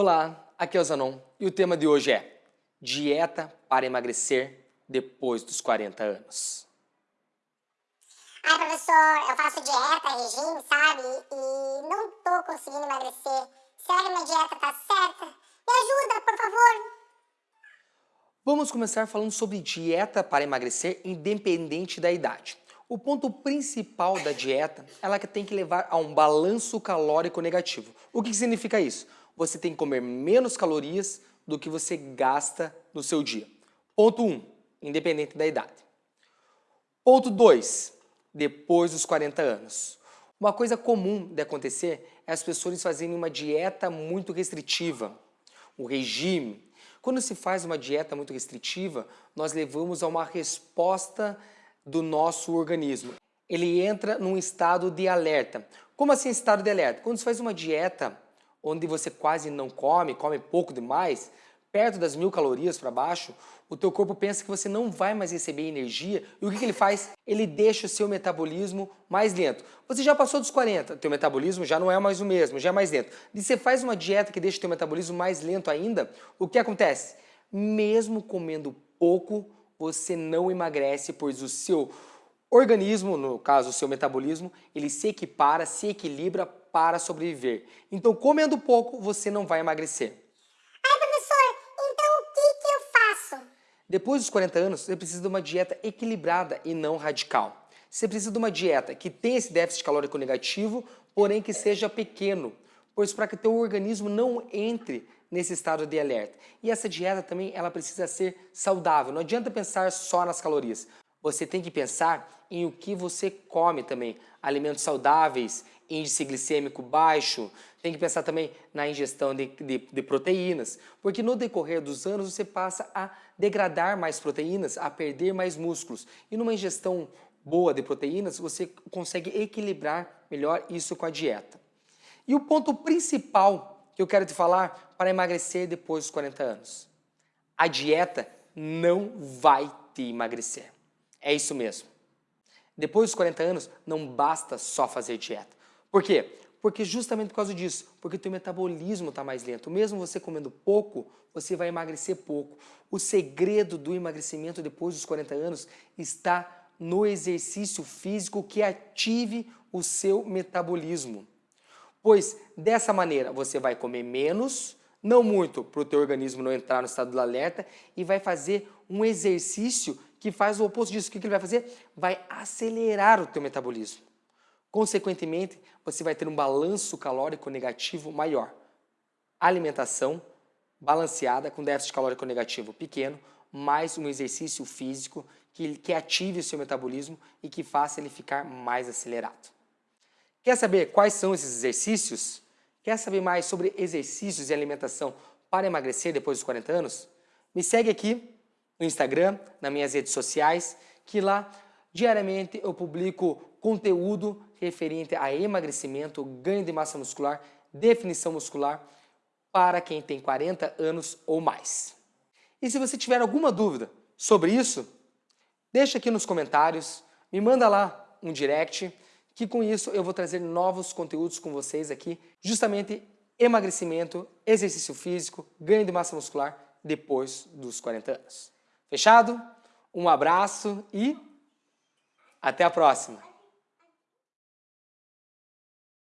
Olá, aqui é o Zanon e o tema de hoje é Dieta para emagrecer depois dos 40 anos. Ai, professor, eu faço dieta, regime, sabe? E não tô conseguindo emagrecer. Será que minha dieta tá certa? Me ajuda, por favor. Vamos começar falando sobre dieta para emagrecer independente da idade. O ponto principal da dieta, ela tem que levar a um balanço calórico negativo. O que significa isso? Você tem que comer menos calorias do que você gasta no seu dia. Ponto 1, um, independente da idade. Ponto 2, depois dos 40 anos. Uma coisa comum de acontecer é as pessoas fazerem uma dieta muito restritiva, o regime. Quando se faz uma dieta muito restritiva, nós levamos a uma resposta do nosso organismo. Ele entra num estado de alerta. Como assim estado de alerta? Quando se faz uma dieta onde você quase não come, come pouco demais, perto das mil calorias para baixo, o teu corpo pensa que você não vai mais receber energia e o que, que, ele faz? Ele deixa o seu metabolismo mais lento. Você já passou dos 40, teu metabolismo já não é mais o mesmo, já é mais lento. E você faz uma dieta que deixa o teu metabolismo mais lento ainda, o que acontece? Mesmo comendo pouco, você não emagrece, pois o seu organismo, no caso o seu metabolismo, ele se equipara, se equilibra para sobreviver. Então, comendo pouco, você não vai emagrecer. Ai, professor, então o que, que eu faço? Depois dos 40 anos, você precisa de uma dieta equilibrada e não radical. Você precisa de uma dieta que tenha esse déficit calórico negativo, porém que seja pequeno, pois para que teu organismo não entre nesse estado de alerta. E essa dieta também ela precisa ser saudável. Não adianta pensar só nas calorias. Você tem que pensar em o que você come também. Alimentos saudáveis, índice glicêmico baixo, tem que pensar também na ingestão de, de, de, proteínas, porque no decorrer dos anos você passa a degradar mais proteínas, a perder mais músculos. E numa ingestão boa de proteínas, você consegue equilibrar melhor isso com a dieta. E o ponto principal que eu quero te falar para emagrecer depois dos 40 anos. A dieta não vai te emagrecer. É isso mesmo. Depois dos 40 anos, não basta só fazer dieta. Por quê? Porque justamente por causa disso, porque o teu metabolismo está mais lento. Mesmo você comendo pouco, você vai emagrecer pouco. O segredo do emagrecimento depois dos 40 anos está no exercício físico que ative o seu metabolismo. Pois dessa maneira você vai comer menos, não muito para o teu organismo não entrar no estado do alerta e vai fazer um exercício que faz o oposto disso. O que ele vai fazer? Vai acelerar o teu metabolismo. Consequentemente, você vai ter um balanço calórico negativo maior. Alimentação balanceada com déficit calórico negativo pequeno, mais um exercício físico que, que ative o seu metabolismo e que faça ele ficar mais acelerado. Quer saber quais são esses exercícios? Quer saber mais sobre exercícios e alimentação para emagrecer depois dos 40 anos? Me segue aqui no Instagram, nas minhas redes sociais, que lá diariamente eu publico conteúdo referente a emagrecimento, ganho de massa muscular, definição muscular para quem tem 40 anos ou mais. E se você tiver alguma dúvida sobre isso, deixa aqui nos comentários, me manda lá um direct, que com isso eu vou trazer novos conteúdos com vocês aqui, justamente emagrecimento, exercício físico, ganho de massa muscular depois dos 40 anos. Fechado? Um abraço e até a próxima!